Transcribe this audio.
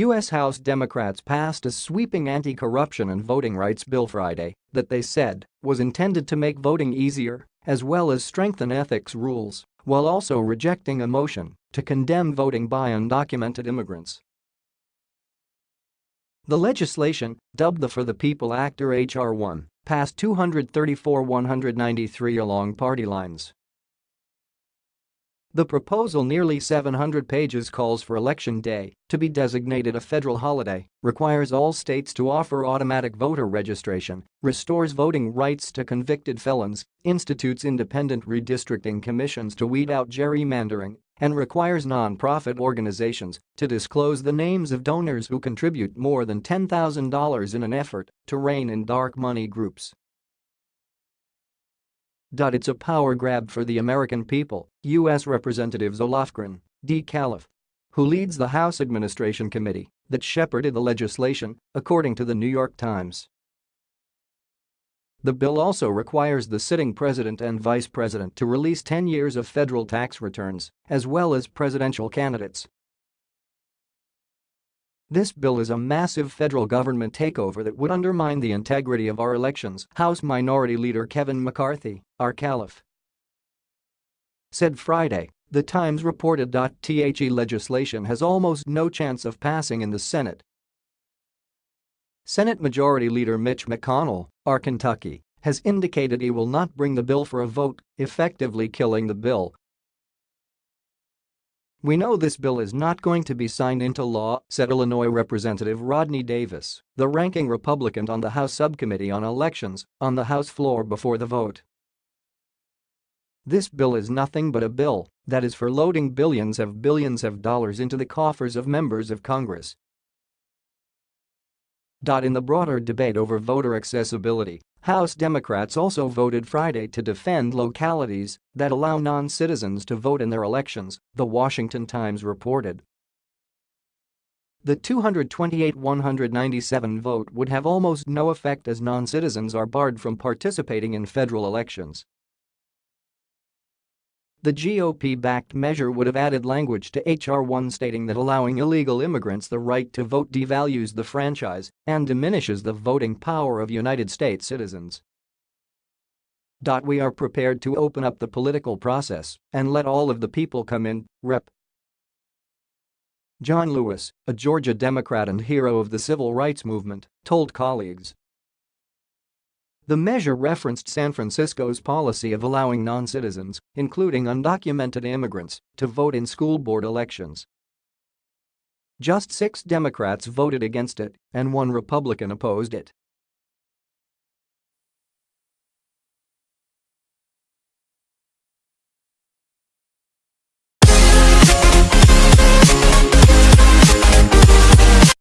U.S. House Democrats passed a sweeping anti-corruption and voting rights bill Friday that they said was intended to make voting easier as well as strengthen ethics rules, while also rejecting a motion to condemn voting by undocumented immigrants. The legislation, dubbed the For the People Act or H.R. 1, passed 234-193 along party lines. The proposal nearly 700 pages calls for Election Day to be designated a federal holiday, requires all states to offer automatic voter registration, restores voting rights to convicted felons, institutes independent redistricting commissions to weed out gerrymandering, and requires non-profit organizations to disclose the names of donors who contribute more than $10,000 in an effort to rein in dark money groups. It's a power grab for the American people, U.S. Representatives Zoe Lofgren, D. Calif, who leads the House Administration Committee that shepherded the legislation, according to the New York Times. The bill also requires the sitting president and vice president to release 10 years of federal tax returns, as well as presidential candidates this bill is a massive federal government takeover that would undermine the integrity of our elections, House Minority Leader Kevin McCarthy, our caliph, said Friday. The Times reported. The legislation has almost no chance of passing in the Senate. Senate Majority Leader Mitch McConnell, our Kentucky, has indicated he will not bring the bill for a vote, effectively killing the bill we know this bill is not going to be signed into law, said Illinois Representative Rodney Davis, the ranking Republican on the House Subcommittee on Elections, on the House floor before the vote. This bill is nothing but a bill that is for loading billions of billions of dollars into the coffers of members of Congress in the broader debate over voter accessibility, House Democrats also voted Friday to defend localities that allow non-citizens to vote in their elections, The Washington Times reported. The 228-197 vote would have almost no effect as non-citizens are barred from participating in federal elections. The GOP-backed measure would have added language to H.R. 1 stating that allowing illegal immigrants the right to vote devalues the franchise and diminishes the voting power of United States citizens. We are prepared to open up the political process and let all of the people come in, Rep. John Lewis, a Georgia Democrat and hero of the civil rights movement, told colleagues the measure referenced San Francisco's policy of allowing non-citizens, including undocumented immigrants, to vote in school board elections. Just six Democrats voted against it and one Republican opposed it.